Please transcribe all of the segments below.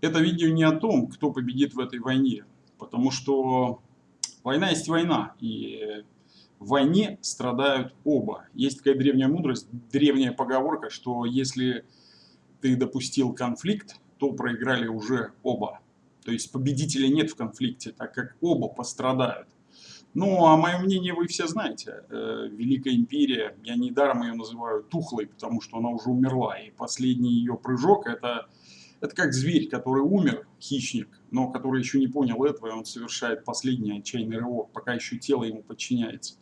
это видео не о том, кто победит в этой войне, потому что война есть война, и в войне страдают оба. Есть такая древняя мудрость, древняя поговорка, что если ты допустил конфликт, то проиграли уже оба. То есть победителя нет в конфликте, так как оба пострадают. Ну, а мое мнение вы все знаете. Э, Великая империя, я недаром ее называю тухлой, потому что она уже умерла. И последний ее прыжок это это как зверь, который умер, хищник, но который еще не понял этого, и он совершает последний отчаянный рывок, пока еще тело ему подчиняется.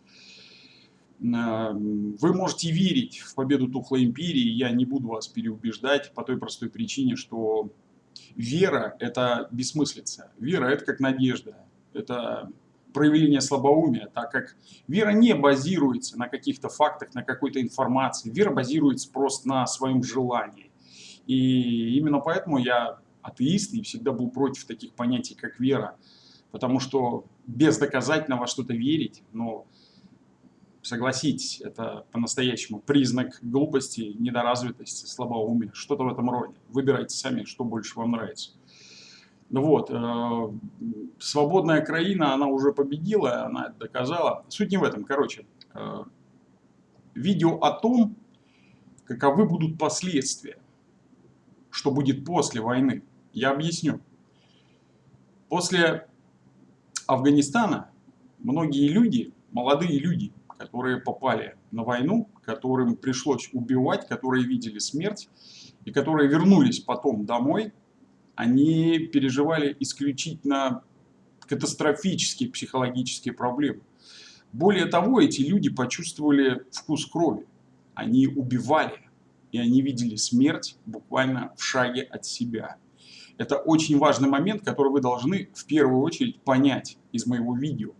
Э, вы можете верить в победу Тухлой Империи, я не буду вас переубеждать по той простой причине, что вера – это бессмыслица. Вера – это как надежда, это проявление слабоумия, так как вера не базируется на каких-то фактах, на какой-то информации. Вера базируется просто на своем желании. И именно поэтому я атеист и всегда был против таких понятий, как вера. Потому что бездоказательно во что-то верить, но согласитесь, это по-настоящему признак глупости, недоразвитости, слабоумия, что-то в этом роде. Выбирайте сами, что больше вам нравится. Ну вот, э, свободная краина, она уже победила, она доказала. Суть не в этом, короче. Э, видео о том, каковы будут последствия что будет после войны. Я объясню. После Афганистана многие люди, молодые люди, которые попали на войну, которым пришлось убивать, которые видели смерть, и которые вернулись потом домой, они переживали исключительно катастрофические психологические проблемы. Более того, эти люди почувствовали вкус крови. Они убивали и они видели смерть буквально в шаге от себя. Это очень важный момент, который вы должны в первую очередь понять из моего видео.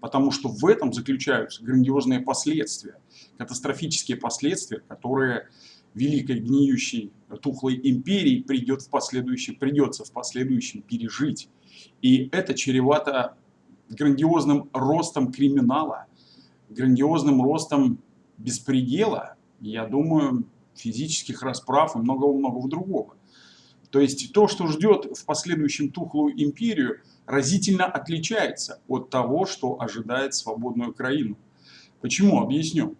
Потому что в этом заключаются грандиозные последствия, катастрофические последствия, которые великой гниющей тухлой империи придет в последующем, придется в последующем пережить. И это чревато грандиозным ростом криминала, грандиозным ростом беспредела. Я думаю, физических расправ и многого-многого другого. То есть то, что ждет в последующем тухлую империю, разительно отличается от того, что ожидает свободную Украину. Почему? Объясню.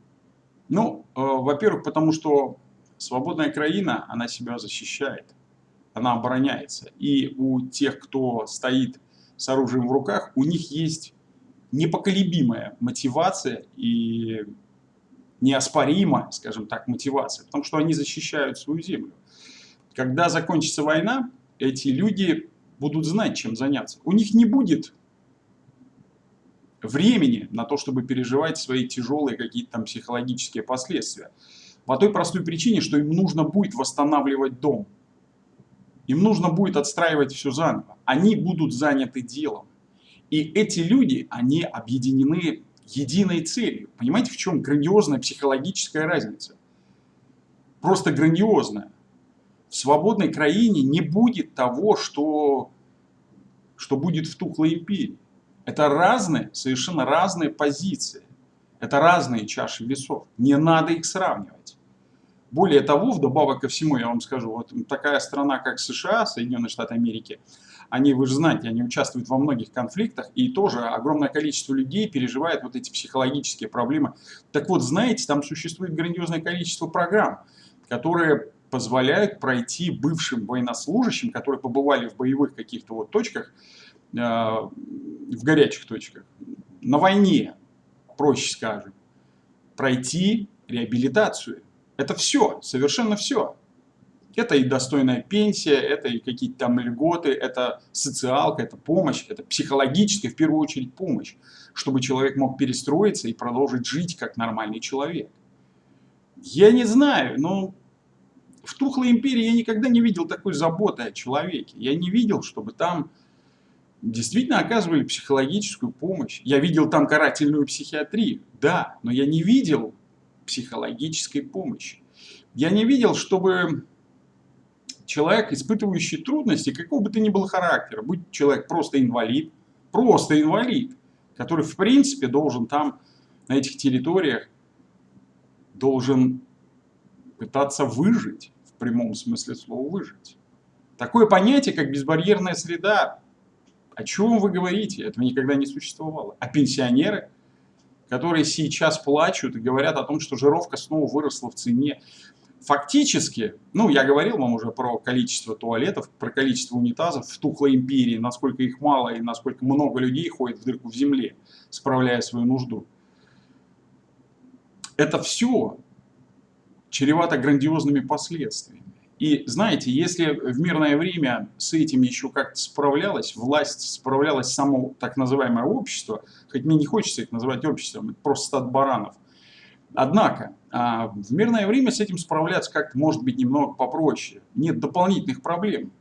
Ну, э, во-первых, потому что свободная краина, она себя защищает, она обороняется. И у тех, кто стоит с оружием в руках, у них есть непоколебимая мотивация и неоспорима, скажем так, мотивация, потому что они защищают свою землю. Когда закончится война, эти люди будут знать, чем заняться. У них не будет времени на то, чтобы переживать свои тяжелые какие-то там психологические последствия. По той простой причине, что им нужно будет восстанавливать дом. Им нужно будет отстраивать все заново. Они будут заняты делом. И эти люди, они объединены единой целью. Понимаете, в чем грандиозная психологическая разница? Просто грандиозная. В свободной краине не будет того, что, что будет в тухлой империи. Это разные, совершенно разные позиции. Это разные чаши весов. Не надо их сравнивать. Более того, вдобавок ко всему, я вам скажу, вот такая страна, как США, Соединенные Штаты Америки, они, вы же знаете, они участвуют во многих конфликтах, и тоже огромное количество людей переживает вот эти психологические проблемы. Так вот, знаете, там существует грандиозное количество программ, которые позволяют пройти бывшим военнослужащим, которые побывали в боевых каких-то вот точках, э, в горячих точках, на войне, проще скажем, пройти реабилитацию. Это все, совершенно все. Это и достойная пенсия, это и какие-то там льготы, это социалка, это помощь, это психологическая, в первую очередь, помощь, чтобы человек мог перестроиться и продолжить жить как нормальный человек. Я не знаю, но в Тухлой империи я никогда не видел такой заботы о человеке. Я не видел, чтобы там действительно оказывали психологическую помощь. Я видел там карательную психиатрию, да, но я не видел психологической помощи. Я не видел, чтобы человек, испытывающий трудности, какого бы то ни было характера, будь человек просто инвалид, просто инвалид, который в принципе должен там, на этих территориях, должен пытаться выжить, в прямом смысле слова выжить. Такое понятие, как безбарьерная среда, о чем вы говорите? Этого никогда не существовало. А пенсионеры, которые сейчас плачут и говорят о том, что жировка снова выросла в цене. Фактически, ну, я говорил вам уже про количество туалетов, про количество унитазов в тухлой империи, насколько их мало и насколько много людей ходит в дырку в земле, справляя свою нужду. Это все чревато грандиозными последствиями. И знаете, если в мирное время с этим еще как-то справлялась, власть справлялась само так называемое общество, хоть мне не хочется их называть обществом, это просто стад баранов. Однако, а, в мирное время с этим справляться как-то может быть немного попроще. Нет дополнительных проблем.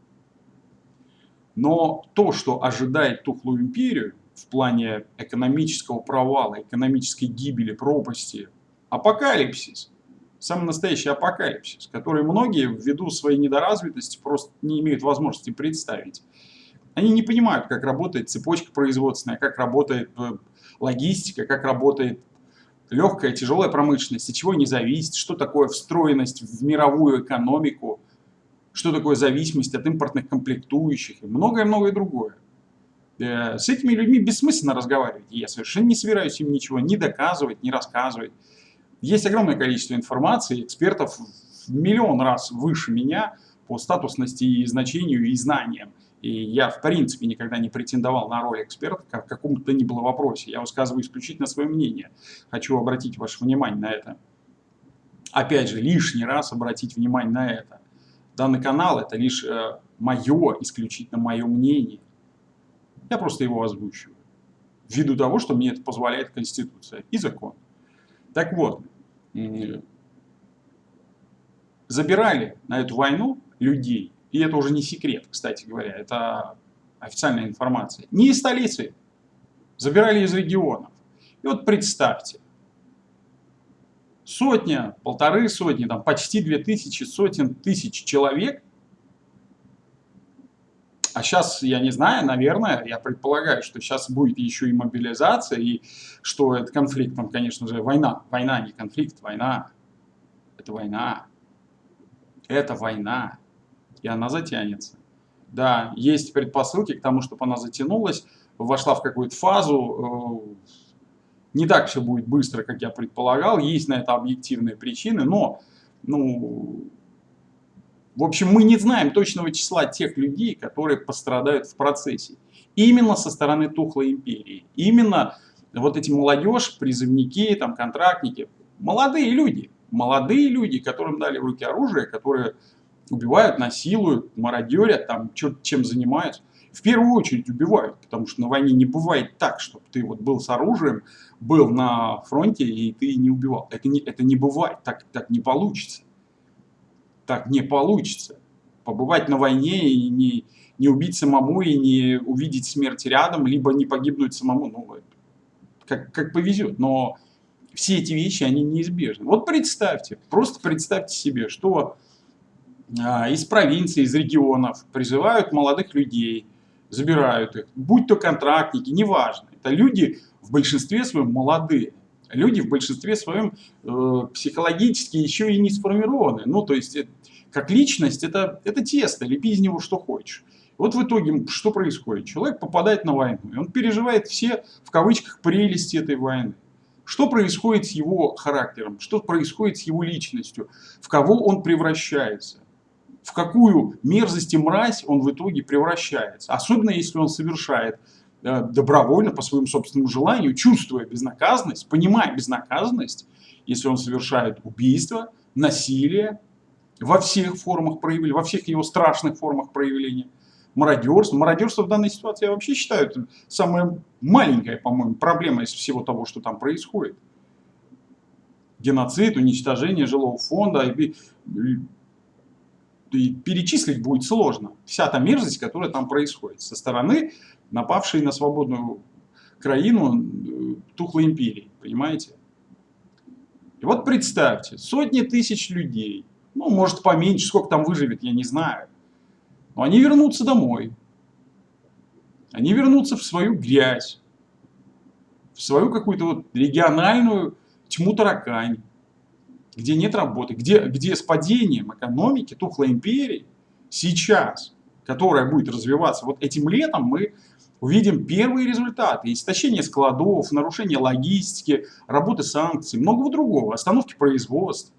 Но то, что ожидает тухлую империю в плане экономического провала, экономической гибели, пропасти, апокалипсис – самый настоящий апокалипсис, который многие ввиду своей недоразвитости просто не имеют возможности представить. Они не понимают, как работает цепочка производственная, как работает э, логистика, как работает легкая, тяжелая промышленность, от чего не зависит, что такое встроенность в мировую экономику, что такое зависимость от импортных комплектующих и многое-многое другое. Э, с этими людьми бессмысленно разговаривать. Я совершенно не собираюсь им ничего ни доказывать, ни рассказывать. Есть огромное количество информации, экспертов в миллион раз выше меня по статусности и значению и знаниям. И я, в принципе, никогда не претендовал на роль эксперта в каком-то ни было вопросе. Я высказываю исключительно свое мнение. Хочу обратить ваше внимание на это. Опять же, лишний раз обратить внимание на это. Данный канал – это лишь э, мое, исключительно мое мнение. Я просто его озвучиваю. Ввиду того, что мне это позволяет Конституция и закон. Так вот, забирали на эту войну людей, и это уже не секрет, кстати говоря, это официальная информация, не из столицы, забирали из регионов. И вот представьте, сотня, полторы сотни, там почти две тысячи, сотен тысяч человек а сейчас, я не знаю, наверное, я предполагаю, что сейчас будет еще и мобилизация, и что это конфликт, там, конечно же, война. Война, не конфликт, война. Это война. Это война. И она затянется. Да, есть предпосылки к тому, чтобы она затянулась, вошла в какую-то фазу. Э, не так все будет быстро, как я предполагал. Есть на это объективные причины, но ну, в общем, мы не знаем точного числа тех людей, которые пострадают в процессе. Именно со стороны тухлой империи. Именно вот эти молодежь, призывники, там, контрактники, молодые люди. Молодые люди, которым дали в руки оружие, которые убивают, насилуют, мародерят, там, чем занимаются. В первую очередь убивают, потому что на войне не бывает так, чтобы ты вот был с оружием, был на фронте и ты не убивал. Это не, это не бывает, так, так не получится так не получится. Побывать на войне и не, не убить самому, и не увидеть смерть рядом, либо не погибнуть самому, ну, как, как повезет. Но все эти вещи, они неизбежны. Вот представьте, просто представьте себе, что из провинции, из регионов призывают молодых людей, забирают их, будь то контрактники, неважно. Это люди в большинстве своем молодые. Люди в большинстве своем э, психологически еще и не сформированы. Ну, то есть, э, как личность, это, это тесто, лепи из него что хочешь. Вот в итоге что происходит? Человек попадает на войну, и он переживает все, в кавычках, прелести этой войны. Что происходит с его характером? Что происходит с его личностью? В кого он превращается? В какую мерзость и мразь он в итоге превращается? Особенно если он совершает Э, добровольно, по своему собственному желанию, чувствуя безнаказанность, понимая безнаказанность, если он совершает убийство, насилие во всех формах проявления, во всех его страшных формах проявления, мародерство. Мародерство в данной ситуации я вообще считаю это самая маленькая, по-моему, проблема из всего того, что там происходит. Геноцид, уничтожение жилого фонда, и, перечислить будет сложно. Вся та мерзость, которая там происходит со стороны напавшие на свободную краину э, тухлой империи, понимаете? И вот представьте, сотни тысяч людей, ну, может, поменьше, сколько там выживет, я не знаю, но они вернутся домой, они вернутся в свою грязь, в свою какую-то вот региональную тьму таракань, где нет работы, где, где с падением экономики тухлой империи сейчас которая будет развиваться, вот этим летом мы увидим первые результаты. Истощение складов, нарушение логистики, работы санкций, многого другого, остановки производств.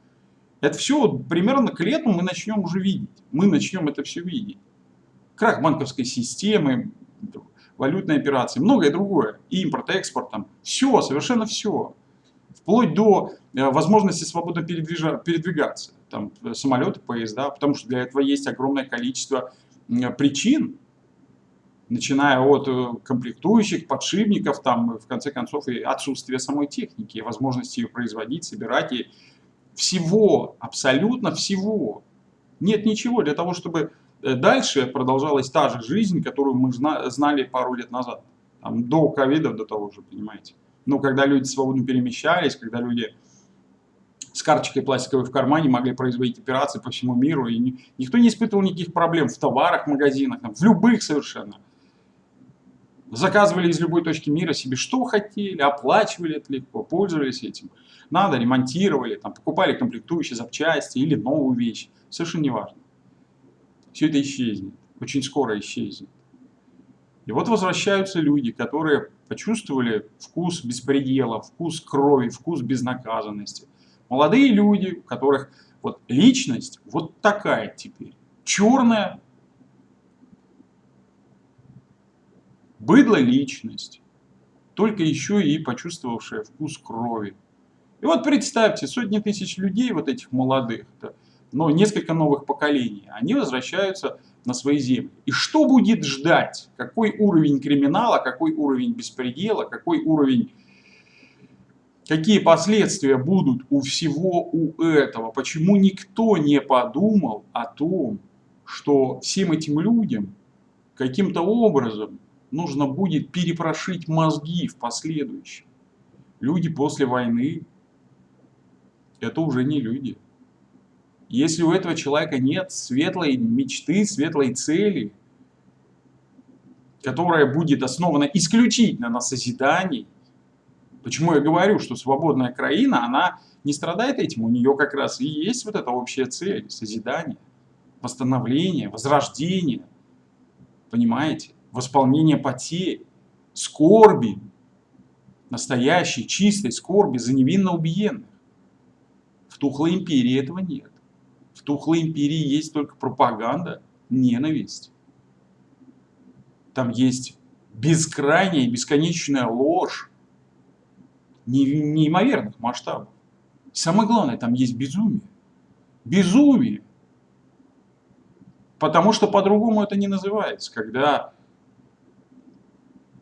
Это все примерно к лету мы начнем уже видеть. Мы начнем это все видеть. Крах банковской системы, валютные операции, многое другое. И импорт, экспорт, там, все, совершенно все. Вплоть до э, возможности свободно передвигаться. Там, э, самолеты, поезда, потому что для этого есть огромное количество причин, начиная от э, комплектующих, подшипников, там, в конце концов, и отсутствие самой техники, возможности ее производить, собирать, и всего, абсолютно всего. Нет ничего для того, чтобы дальше продолжалась та же жизнь, которую мы знали пару лет назад. Там, до ковида, до того же, понимаете. Но когда люди свободно перемещались, когда люди с карточкой пластиковой в кармане могли производить операции по всему миру, и никто не испытывал никаких проблем в товарах, магазинах, в любых совершенно. Заказывали из любой точки мира себе что хотели, оплачивали это легко, пользовались этим. Надо, ремонтировали, там, покупали комплектующие запчасти или новую вещь. Совершенно неважно. Все это исчезнет. Очень скоро исчезнет. И вот возвращаются люди, которые почувствовали вкус беспредела, вкус крови, вкус безнаказанности. Молодые люди, у которых вот личность вот такая теперь. Черная, Быдло личность, только еще и почувствовавшая вкус крови. И вот представьте, сотни тысяч людей, вот этих молодых, но несколько новых поколений, они возвращаются на свои земли. И что будет ждать? Какой уровень криминала, какой уровень беспредела, какой уровень... Какие последствия будут у всего у этого? Почему никто не подумал о том, что всем этим людям каким-то образом нужно будет перепрошить мозги в последующем. Люди после войны – это уже не люди. Если у этого человека нет светлой мечты, светлой цели, которая будет основана исключительно на созидании, почему я говорю, что свободная краина, она не страдает этим, у нее как раз и есть вот эта общая цель – созидание, восстановление, возрождение, понимаете? восполнение потерь, скорби, настоящей, чистой скорби за невинно убиенных. В Тухлой империи этого нет. Тухлой империи есть только пропаганда, ненависть. Там есть бескрайняя бесконечная ложь неимоверных масштабов. Самое главное, там есть безумие. Безумие. Потому что по-другому это не называется, когда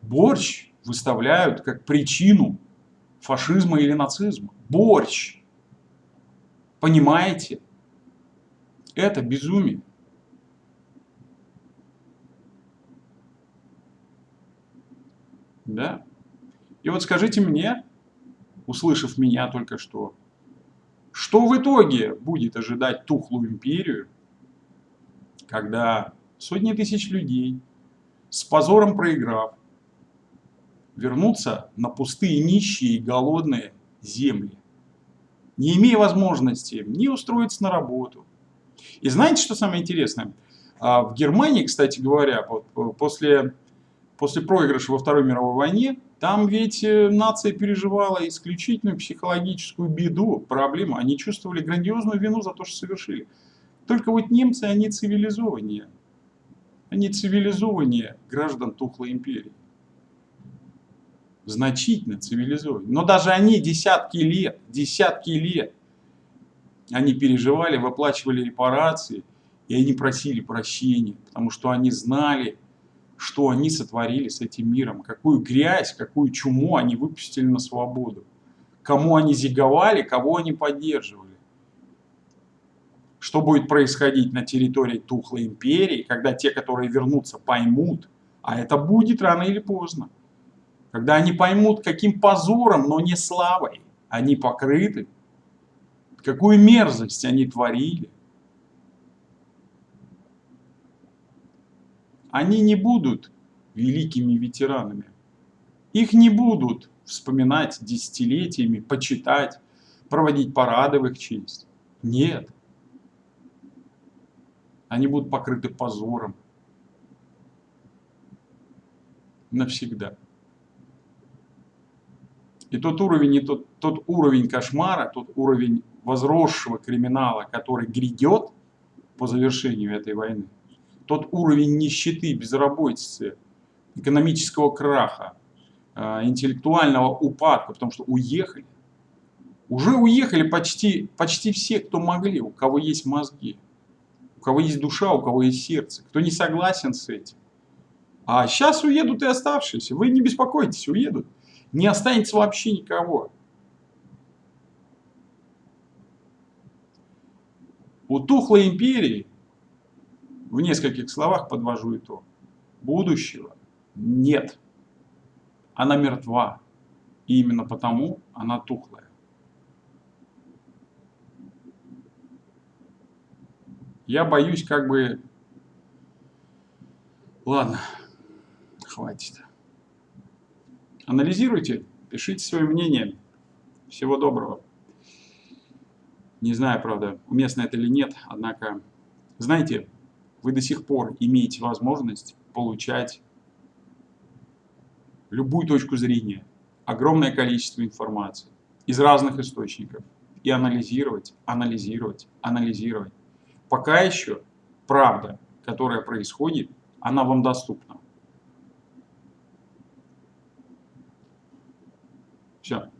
борщ выставляют как причину фашизма или нацизма. Борщ. Понимаете? Это безумие. Да? И вот скажите мне, услышав меня только что, что в итоге будет ожидать тухлую империю, когда сотни тысяч людей, с позором проиграв, вернуться на пустые, нищие и голодные земли, не имея возможности ни устроиться на работу. И знаете, что самое интересное? А, в Германии, кстати говоря, вот после, после проигрыша во Второй мировой войне, там ведь э, нация переживала исключительную психологическую беду, проблему. Они чувствовали грандиозную вину за то, что совершили. Только вот немцы, они цивилизованнее. Они цивилизованнее граждан Тухлой империи значительно цивилизованнее. Но даже они десятки лет, десятки лет, они переживали, выплачивали репарации, и они просили прощения, потому что они знали, что они сотворили с этим миром, какую грязь, какую чуму они выпустили на свободу, кому они зиговали, кого они поддерживали. Что будет происходить на территории Тухлой империи, когда те, которые вернутся, поймут, а это будет рано или поздно когда они поймут, каким позором, но не славой они покрыты, какую мерзость они творили. Они не будут великими ветеранами. Их не будут вспоминать десятилетиями, почитать, проводить парады в их честь. Нет. Они будут покрыты позором. Навсегда. И тот уровень, и тот, тот уровень кошмара, тот уровень возросшего криминала, который грядет по завершению этой войны, тот уровень нищеты, безработицы, экономического краха, а, интеллектуального упадка, потому что уехали. Уже уехали почти, почти все, кто могли, у кого есть мозги, у кого есть душа, у кого есть сердце, кто не согласен с этим. А сейчас уедут и оставшиеся. Вы не беспокойтесь, уедут. Не останется вообще никого. У тухлой империи, в нескольких словах подвожу итог, будущего нет. Она мертва. И именно потому она тухлая. Я боюсь как бы... Ладно хватит. Анализируйте, пишите свое мнение. Всего доброго. Не знаю, правда, уместно это или нет, однако, знаете, вы до сих пор имеете возможность получать любую точку зрения, огромное количество информации из разных источников и анализировать, анализировать, анализировать. Пока еще правда, которая происходит, она вам доступна. Все.